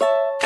you